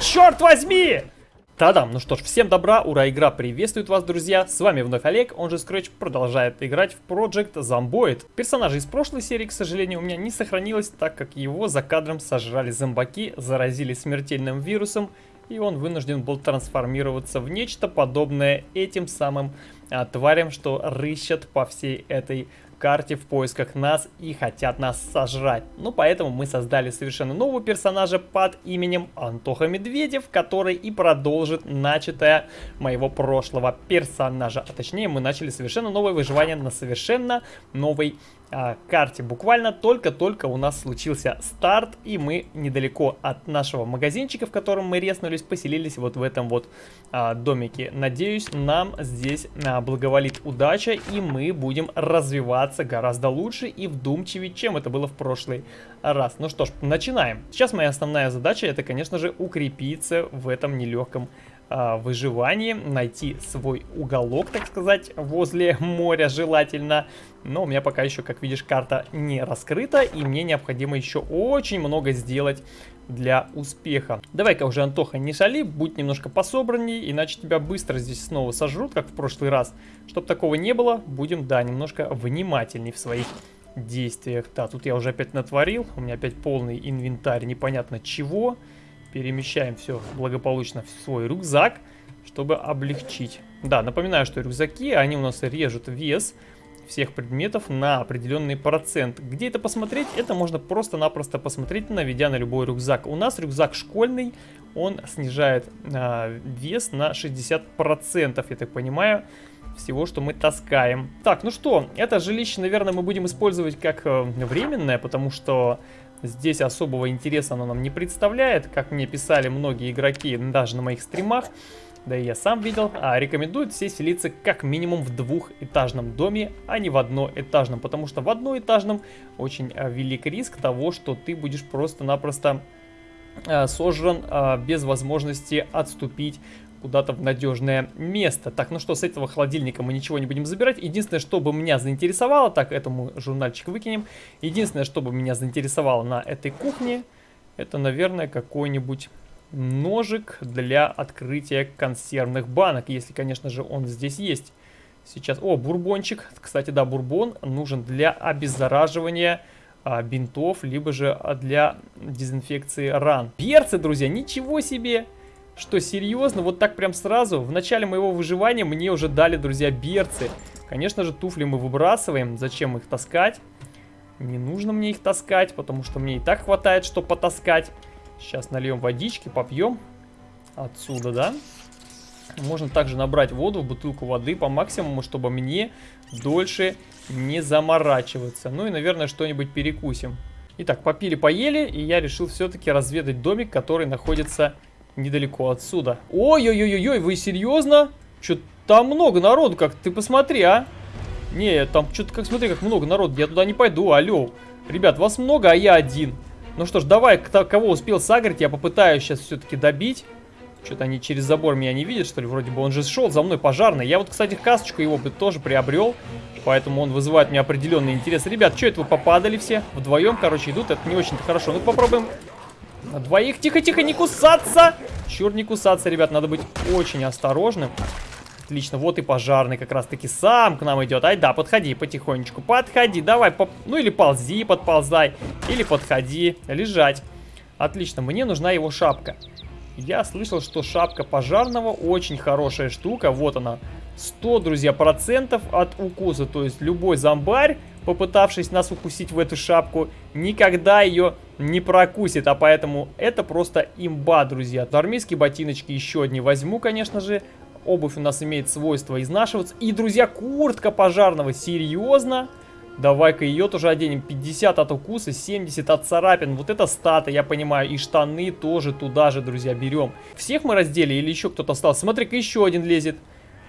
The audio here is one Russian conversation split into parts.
черт возьми! Та-дам! Ну что ж, всем добра, ура, игра приветствует вас, друзья! С вами вновь Олег, он же Scratch, продолжает играть в Project Zomboid. Персонажа из прошлой серии, к сожалению, у меня не сохранилось, так как его за кадром сожрали зомбаки, заразили смертельным вирусом, и он вынужден был трансформироваться в нечто подобное этим самым а, тварям, что рыщат по всей этой карте в поисках нас и хотят нас сожрать. Ну, поэтому мы создали совершенно нового персонажа под именем Антоха Медведев, который и продолжит начатое моего прошлого персонажа. А точнее, мы начали совершенно новое выживание на совершенно новой карте. Буквально только-только у нас случился старт, и мы недалеко от нашего магазинчика, в котором мы резнулись, поселились вот в этом вот а, домике. Надеюсь, нам здесь а, благоволит удача, и мы будем развиваться гораздо лучше и вдумчивее, чем это было в прошлый раз. Ну что ж, начинаем. Сейчас моя основная задача, это, конечно же, укрепиться в этом нелегком выживании, найти свой уголок, так сказать, возле моря желательно. Но у меня пока еще, как видишь, карта не раскрыта, и мне необходимо еще очень много сделать для успеха. Давай-ка уже, Антоха, не шали, будь немножко пособранней, иначе тебя быстро здесь снова сожрут, как в прошлый раз. Чтоб такого не было, будем, да, немножко внимательней в своих действиях. Да, тут я уже опять натворил, у меня опять полный инвентарь непонятно чего. Перемещаем все благополучно в свой рюкзак, чтобы облегчить. Да, напоминаю, что рюкзаки, они у нас режут вес всех предметов на определенный процент. Где это посмотреть? Это можно просто-напросто посмотреть, наведя на любой рюкзак. У нас рюкзак школьный, он снижает э, вес на 60%, я так понимаю всего, что мы таскаем. Так, ну что, это жилище, наверное, мы будем использовать как э, временное, потому что Здесь особого интереса оно нам не представляет, как мне писали многие игроки даже на моих стримах. Да и я сам видел, а рекомендуют все селиться как минимум в двухэтажном доме, а не в одноэтажном, потому что в одноэтажном очень а, велик риск того, что ты будешь просто-напросто а, сожран а, без возможности отступить куда-то в надежное место. Так, ну что, с этого холодильника мы ничего не будем забирать. Единственное, что бы меня заинтересовало, так, этому журнальчик выкинем. Единственное, что бы меня заинтересовало на этой кухне, это, наверное, какой-нибудь ножик для открытия консервных банок, если, конечно же, он здесь есть. Сейчас, о, бурбончик, кстати, да, бурбон нужен для обеззараживания а, бинтов, либо же для дезинфекции ран. Перцы, друзья, ничего себе! Что, серьезно? Вот так прям сразу? В начале моего выживания мне уже дали, друзья, берцы. Конечно же, туфли мы выбрасываем. Зачем их таскать? Не нужно мне их таскать, потому что мне и так хватает, что потаскать. Сейчас нальем водички, попьем. Отсюда, да? Можно также набрать воду в бутылку воды по максимуму, чтобы мне дольше не заморачиваться. Ну и, наверное, что-нибудь перекусим. Итак, попили-поели, и я решил все-таки разведать домик, который находится недалеко отсюда. Ой-ой-ой-ой, вы серьезно? Что-то там много народу, как ты посмотри, а? Не, там что-то, как смотри, как много народу, я туда не пойду, алло. Ребят, вас много, а я один. Ну что ж, давай, кто, кого успел сагрить, я попытаюсь сейчас все-таки добить. Что-то они через забор меня не видят, что ли, вроде бы он же шел за мной пожарный. Я вот, кстати, касочку его бы тоже приобрел, поэтому он вызывает мне определенный интерес. Ребят, что это вы попадали все? Вдвоем, короче, идут, это не очень-то хорошо. Ну попробуем на двоих. Тихо-тихо, не кусаться! Черт, не кусаться, ребят, надо быть очень осторожным. Отлично, вот и пожарный как раз-таки сам к нам идет. Ай, да, подходи потихонечку, подходи, давай, поп... ну или ползи, подползай, или подходи, лежать. Отлично, мне нужна его шапка. Я слышал, что шапка пожарного очень хорошая штука, вот она. 100, друзья, процентов от укуса, то есть любой зомбарь, попытавшись нас укусить в эту шапку, никогда ее не прокусит, а поэтому это просто имба, друзья. Армейские ботиночки еще одни возьму, конечно же. Обувь у нас имеет свойство изнашиваться. И, друзья, куртка пожарного, серьезно? Давай-ка ее тоже оденем. 50 от укуса, 70 от царапин. Вот это статы, я понимаю. И штаны тоже туда же, друзья, берем. Всех мы раздели или еще кто-то остался? Смотри-ка, еще один лезет.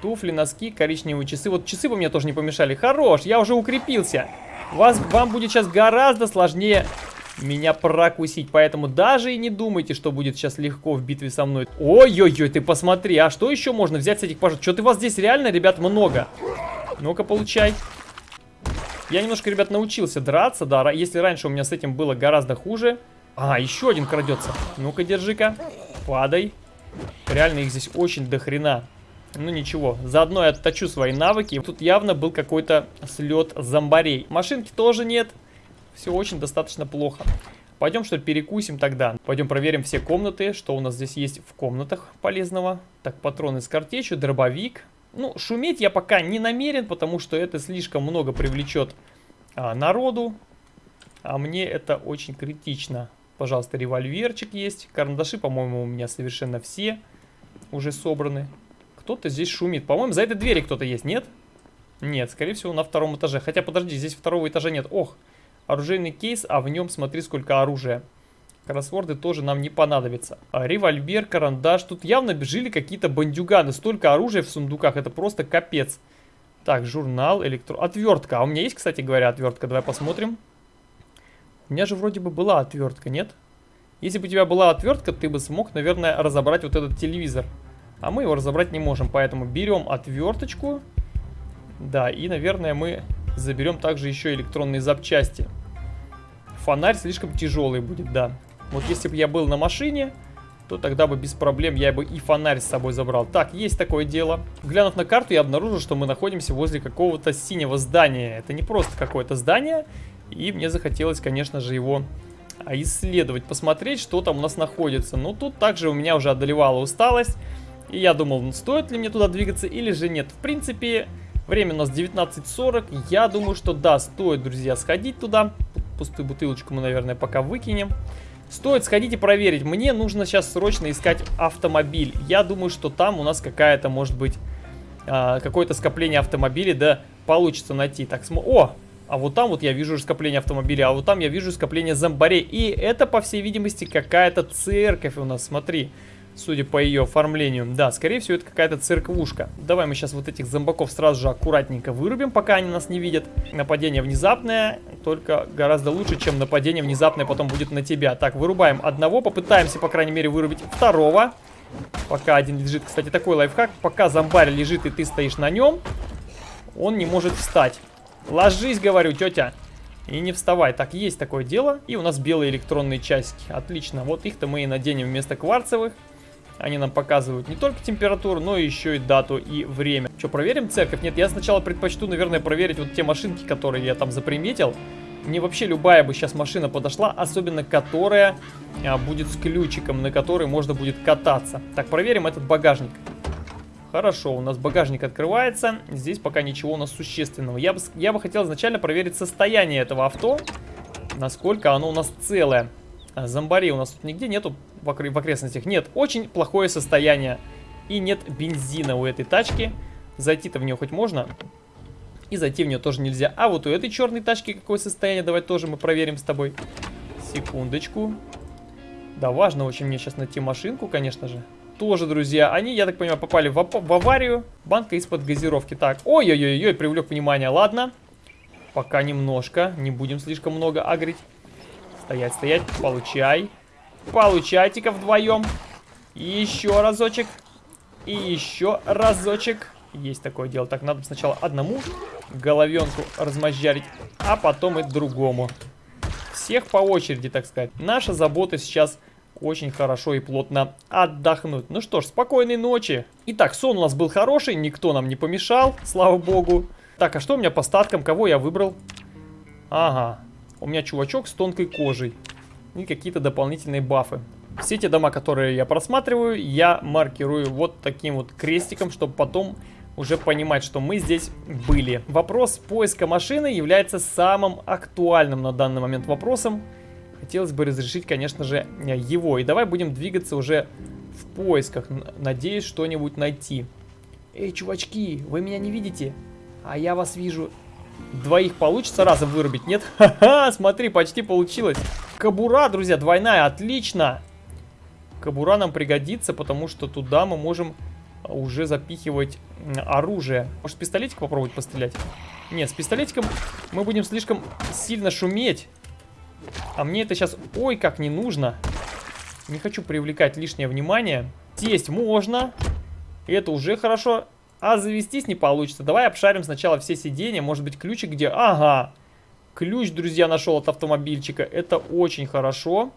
Туфли, носки, коричневые часы. Вот часы бы мне тоже не помешали. Хорош, я уже укрепился. Вас, вам будет сейчас гораздо сложнее меня прокусить. Поэтому даже и не думайте, что будет сейчас легко в битве со мной. Ой-ой-ой, ты посмотри, а что еще можно взять с этих пожаров? Что-то вас здесь реально, ребят, много. Ну-ка, получай. Я немножко, ребят, научился драться, да. Если раньше у меня с этим было гораздо хуже. А, еще один крадется. Ну-ка, держи-ка. Падай. Реально их здесь очень дохрена. Ну ничего, заодно я отточу свои навыки. Тут явно был какой-то слет зомбарей. Машинки тоже нет. Все очень достаточно плохо. Пойдем что ли перекусим тогда. Пойдем проверим все комнаты, что у нас здесь есть в комнатах полезного. Так, патроны с картечью, дробовик. Ну, шуметь я пока не намерен, потому что это слишком много привлечет а, народу. А мне это очень критично. Пожалуйста, револьверчик есть. Карандаши, по-моему, у меня совершенно все уже собраны. Кто-то здесь шумит. По-моему, за этой двери кто-то есть, нет? Нет, скорее всего, на втором этаже. Хотя, подожди, здесь второго этажа нет. Ох, оружейный кейс, а в нем, смотри, сколько оружия. Кроссворды тоже нам не понадобятся. А, револьвер, карандаш. Тут явно жили какие-то бандюганы. Столько оружия в сундуках, это просто капец. Так, журнал, электро... Отвертка. А у меня есть, кстати говоря, отвертка. Давай посмотрим. У меня же вроде бы была отвертка, нет? Если бы у тебя была отвертка, ты бы смог, наверное, разобрать вот этот телевизор. А мы его разобрать не можем, поэтому берем отверточку. Да, и, наверное, мы заберем также еще электронные запчасти. Фонарь слишком тяжелый будет, да. Вот если бы я был на машине, то тогда бы без проблем я бы и фонарь с собой забрал. Так, есть такое дело. Глянув на карту, я обнаружил, что мы находимся возле какого-то синего здания. Это не просто какое-то здание, и мне захотелось, конечно же, его а, исследовать, посмотреть, что там у нас находится. Но тут также у меня уже одолевала усталость. И я думал, ну, стоит ли мне туда двигаться или же нет. В принципе, время у нас 19.40. Я думаю, что да, стоит, друзья, сходить туда. Пустую бутылочку мы, наверное, пока выкинем. Стоит сходить и проверить. Мне нужно сейчас срочно искать автомобиль. Я думаю, что там у нас какая-то, может быть, а, какое-то скопление автомобилей, да, получится найти. Так, см... О! А вот там вот я вижу скопление автомобилей, а вот там я вижу скопление зомбарей. И это, по всей видимости, какая-то церковь у нас, смотри. Судя по ее оформлению. Да, скорее всего, это какая-то церквушка. Давай мы сейчас вот этих зомбаков сразу же аккуратненько вырубим, пока они нас не видят. Нападение внезапное, только гораздо лучше, чем нападение внезапное потом будет на тебя. Так, вырубаем одного, попытаемся, по крайней мере, вырубить второго. Пока один лежит. Кстати, такой лайфхак. Пока зомбарь лежит и ты стоишь на нем, он не может встать. Ложись, говорю, тетя. И не вставай. Так, есть такое дело. И у нас белые электронные часики. Отлично. Вот их-то мы и наденем вместо кварцевых. Они нам показывают не только температуру, но еще и дату и время. Что, проверим церковь? Нет, я сначала предпочту, наверное, проверить вот те машинки, которые я там заприметил. Мне вообще любая бы сейчас машина подошла, особенно которая а, будет с ключиком, на который можно будет кататься. Так, проверим этот багажник. Хорошо, у нас багажник открывается. Здесь пока ничего у нас существенного. Я бы, я бы хотел изначально проверить состояние этого авто. Насколько оно у нас целое. Зомбарей у нас тут нигде нету в, окр в окрестностях. Нет, очень плохое состояние. И нет бензина у этой тачки. Зайти-то в нее хоть можно. И зайти в нее тоже нельзя. А вот у этой черной тачки какое состояние, давай тоже мы проверим с тобой. Секундочку. Да, важно очень мне сейчас найти машинку, конечно же. Тоже, друзья, они, я так понимаю, попали в, в аварию. Банка из-под газировки. Так, ой-ой-ой, привлек внимание, ладно. Пока немножко, не будем слишком много агрить. Стоять, стоять, получай. Получайте-ка вдвоем. Еще разочек. И еще разочек. Есть такое дело. Так, надо сначала одному головенку размозжарить, а потом и другому. Всех по очереди, так сказать. Наша забота сейчас очень хорошо и плотно отдохнуть. Ну что ж, спокойной ночи. Итак, сон у нас был хороший, никто нам не помешал, слава богу. Так, а что у меня по статкам? Кого я выбрал? Ага, у меня чувачок с тонкой кожей. И какие-то дополнительные бафы. Все те дома, которые я просматриваю, я маркирую вот таким вот крестиком, чтобы потом уже понимать, что мы здесь были. Вопрос поиска машины является самым актуальным на данный момент вопросом. Хотелось бы разрешить, конечно же, его. И давай будем двигаться уже в поисках. Надеюсь, что-нибудь найти. Эй, чувачки, вы меня не видите? А я вас вижу. Двоих получится разом вырубить, нет? Ха-ха, смотри, почти получилось. Кабура, друзья, двойная, отлично. Кабура нам пригодится, потому что туда мы можем уже запихивать оружие. Может, пистолетик попробовать пострелять? Нет, с пистолетиком мы будем слишком сильно шуметь. А мне это сейчас, ой, как не нужно. Не хочу привлекать лишнее внимание. Сесть можно. Это уже хорошо. А завестись не получится. Давай обшарим сначала все сиденья. Может быть, ключик где? Ага. Ключ, друзья, нашел от автомобильчика. Это очень хорошо.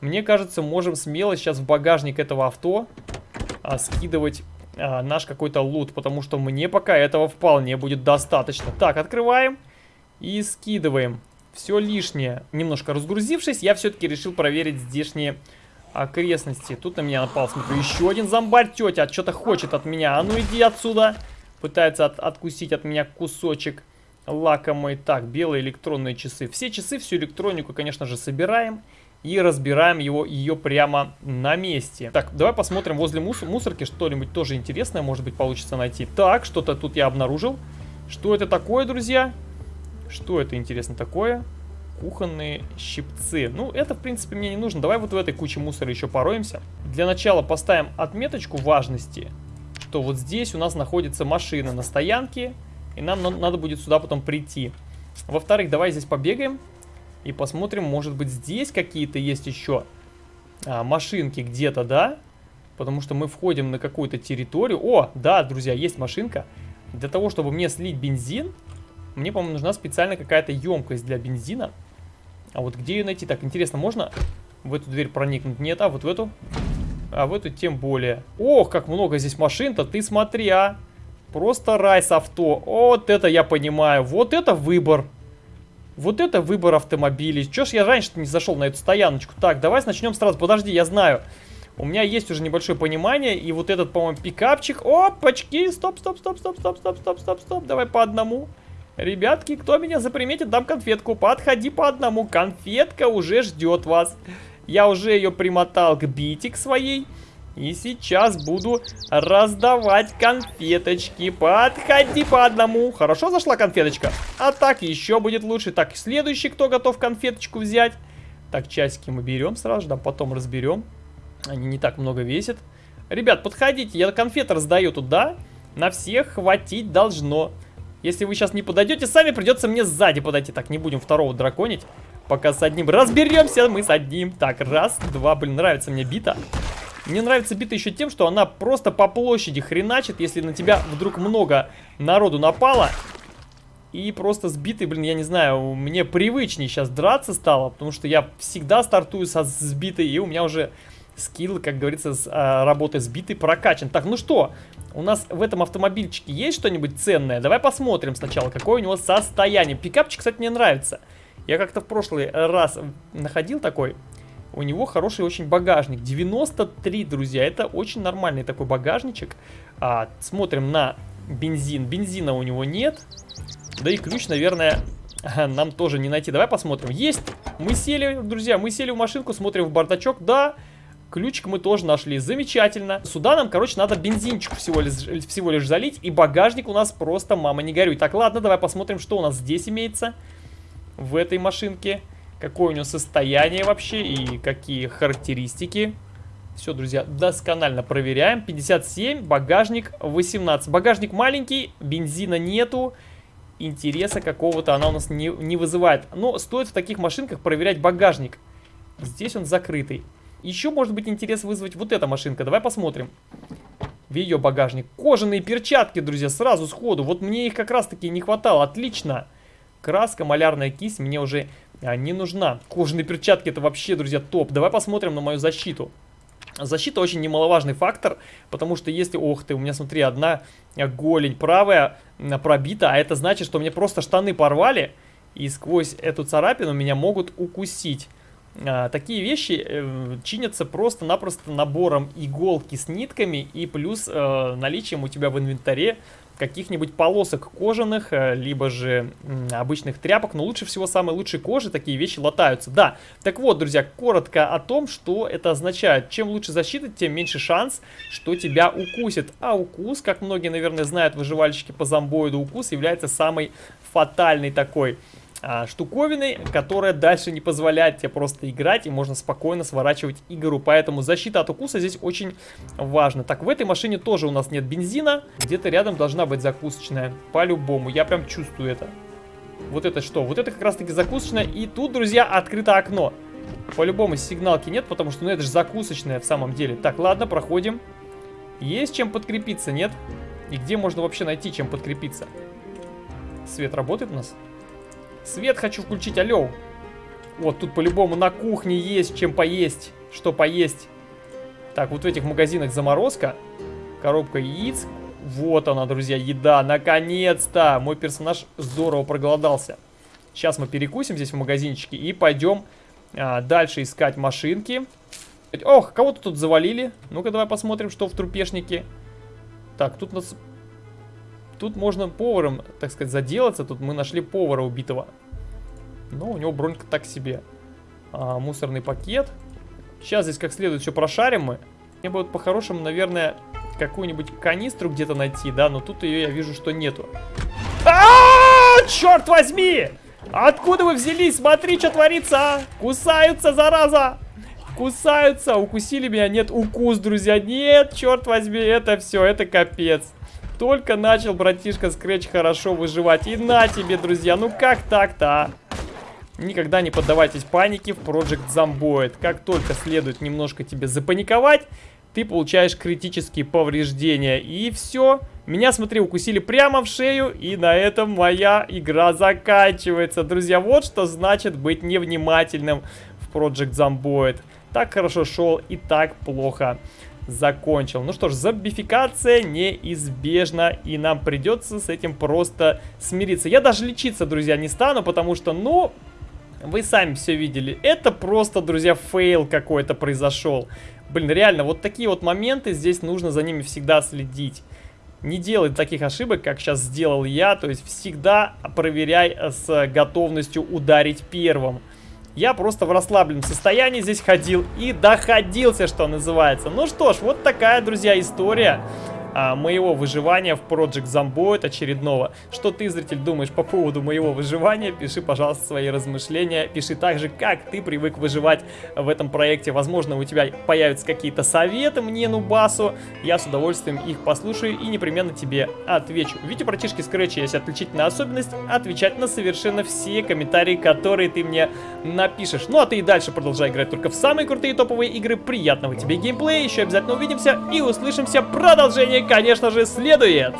мне кажется, можем смело сейчас в багажник этого авто а, скидывать а, наш какой-то лут, потому что мне пока этого вполне будет достаточно. Так, открываем и скидываем. Все лишнее. Немножко разгрузившись, я все-таки решил проверить здешние окрестности. Тут на меня напал, смотрю, еще один зомбарь. Тетя что-то хочет от меня. А ну иди отсюда. Пытается от откусить от меня кусочек лакомый. Так, белые электронные часы. Все часы, всю электронику, конечно же, собираем и разбираем его, ее прямо на месте. Так, давай посмотрим возле мус мусорки что-нибудь тоже интересное, может быть, получится найти. Так, что-то тут я обнаружил. Что это такое, друзья? Что это, интересно, такое? Кухонные щипцы. Ну, это, в принципе, мне не нужно. Давай вот в этой куче мусора еще пороемся. Для начала поставим отметочку важности, что вот здесь у нас находится машина на стоянке, и нам надо будет сюда потом прийти. Во-вторых, давай здесь побегаем. И посмотрим, может быть здесь какие-то есть еще а, машинки где-то, да? Потому что мы входим на какую-то территорию. О, да, друзья, есть машинка. Для того, чтобы мне слить бензин, мне, по-моему, нужна специально какая-то емкость для бензина. А вот где ее найти? Так, интересно, можно в эту дверь проникнуть? Нет, а вот в эту? А в эту тем более. Ох, как много здесь машин-то, ты смотри, а. Просто рай с авто. Вот это я понимаю. Вот это выбор. Вот это выбор автомобилей. Чё ж я раньше не зашел на эту стояночку? Так, давай начнем сразу. Подожди, я знаю. У меня есть уже небольшое понимание. И вот этот, по-моему, пикапчик. Опачки! Стоп, стоп, стоп, стоп, стоп, стоп, стоп, стоп, стоп. Давай по одному. Ребятки, кто меня заприметит, дам конфетку. Подходи по одному. Конфетка уже ждет вас. Я уже ее примотал к битик своей. И сейчас буду раздавать конфеточки. Подходи по одному. Хорошо зашла конфеточка? А так еще будет лучше. Так, следующий, кто готов конфеточку взять? Так, часики мы берем сразу же, да, потом разберем. Они не так много весят. Ребят, подходите, я конфеты раздаю туда. На всех хватить должно. Если вы сейчас не подойдете, сами придется мне сзади подойти. Так, не будем второго драконить. Пока с одним разберемся мы с одним. Так, раз, два, блин, нравится мне бита. Мне нравится бита еще тем, что она просто по площади хреначит, если на тебя вдруг много народу напало. И просто сбитый, блин, я не знаю, мне привычнее сейчас драться стало, потому что я всегда стартую со сбитой, и у меня уже скилл, как говорится, с а, работы сбитой прокачан. Так, ну что, у нас в этом автомобильчике есть что-нибудь ценное? Давай посмотрим сначала, какое у него состояние. Пикапчик, кстати, мне нравится. Я как-то в прошлый раз находил такой у него хороший очень багажник. 93, друзья, это очень нормальный такой багажничек. А, смотрим на бензин. Бензина у него нет. Да и ключ, наверное, нам тоже не найти. Давай посмотрим. Есть! Мы сели, друзья, мы сели в машинку, смотрим в бардачок. Да, ключик мы тоже нашли. Замечательно. Сюда нам, короче, надо бензинчик всего лишь, всего лишь залить. И багажник у нас просто, мама, не горюй. Так, ладно, давай посмотрим, что у нас здесь имеется в этой машинке какое у него состояние вообще и какие характеристики. Все, друзья, досконально проверяем. 57, багажник 18. Багажник маленький, бензина нету. Интереса какого-то она у нас не, не вызывает. Но стоит в таких машинках проверять багажник. Здесь он закрытый. Еще может быть интерес вызвать вот эта машинка. Давай посмотрим. В ее багажник. Кожаные перчатки, друзья, сразу сходу. Вот мне их как раз таки не хватало. Отлично. Краска, малярная кисть мне уже а, не нужна. Кожаные перчатки это вообще, друзья, топ. Давай посмотрим на мою защиту. Защита очень немаловажный фактор, потому что если, ох ты, у меня, смотри, одна голень правая пробита, а это значит, что мне просто штаны порвали, и сквозь эту царапину меня могут укусить. А, такие вещи э, чинятся просто-напросто набором иголки с нитками и плюс э, наличием у тебя в инвентаре каких-нибудь полосок кожаных, э, либо же обычных тряпок, но лучше всего самой лучшей кожи такие вещи латаются. Да, так вот, друзья, коротко о том, что это означает. Чем лучше защита, тем меньше шанс, что тебя укусит. А укус, как многие, наверное, знают, выживальщики по зомбоиду, укус является самой фатальной такой штуковиной, которая дальше не позволяет тебе просто играть, и можно спокойно сворачивать игру. Поэтому защита от укуса здесь очень важна. Так, в этой машине тоже у нас нет бензина. Где-то рядом должна быть закусочная. По-любому, я прям чувствую это. Вот это что? Вот это как раз-таки закусочная. И тут, друзья, открыто окно. По-любому сигналки нет, потому что, ну, это же закусочная в самом деле. Так, ладно, проходим. Есть чем подкрепиться, нет? И где можно вообще найти, чем подкрепиться? Свет работает у нас? Свет хочу включить, алло. Вот тут по-любому на кухне есть чем поесть. Что поесть. Так, вот в этих магазинах заморозка. Коробка яиц. Вот она, друзья, еда. Наконец-то! Мой персонаж здорово проголодался. Сейчас мы перекусим здесь в магазинчике и пойдем а, дальше искать машинки. Ох, кого-то тут завалили. Ну-ка, давай посмотрим, что в трупешнике. Так, тут нас... Тут можно поваром, так сказать, заделаться. Тут мы нашли повара убитого. Но у него бронька так себе. А, мусорный пакет. Сейчас здесь как следует все прошарим мы. Мне вот по-хорошему, наверное, какую-нибудь канистру где-то найти, да, но тут ее я вижу, что нету. А, -а, -а черт возьми! Откуда вы взялись? Смотри, что творится, а! Кусаются, зараза! Кусаются, укусили меня. Нет, укус, друзья. Нет, черт возьми, это все, это капец. Только начал братишка Скретч хорошо выживать. И на тебе, друзья, ну как так-то, а? Никогда не поддавайтесь панике в Project Zomboid. Как только следует немножко тебе запаниковать, ты получаешь критические повреждения. И все. Меня, смотри, укусили прямо в шею, и на этом моя игра заканчивается. Друзья, вот что значит быть невнимательным в Project Zomboid. Так хорошо шел и так плохо закончил. Ну что ж, зомбификация неизбежна, и нам придется с этим просто смириться. Я даже лечиться, друзья, не стану, потому что, ну, вы сами все видели. Это просто, друзья, fail какой-то произошел. Блин, реально, вот такие вот моменты, здесь нужно за ними всегда следить. Не делай таких ошибок, как сейчас сделал я, то есть всегда проверяй с готовностью ударить первым. Я просто в расслабленном состоянии здесь ходил и доходился, что называется. Ну что ж, вот такая, друзья, история а, моего выживания в Project Zomboid очередного. Что ты, зритель, думаешь по поводу моего выживания? Пиши, пожалуйста, свои размышления. Пиши также, как ты привык выживать в этом проекте. Возможно, у тебя появятся какие-то советы мне, Нубасу. Я с удовольствием их послушаю и непременно тебе отвечу. Видите, братишки Scratch есть отличительная особенность отвечать на совершенно все комментарии, которые ты мне напишешь. Ну а ты и дальше продолжай играть только в самые крутые топовые игры. Приятного тебе геймплея, еще обязательно увидимся и услышимся. Продолжение конечно же, следует.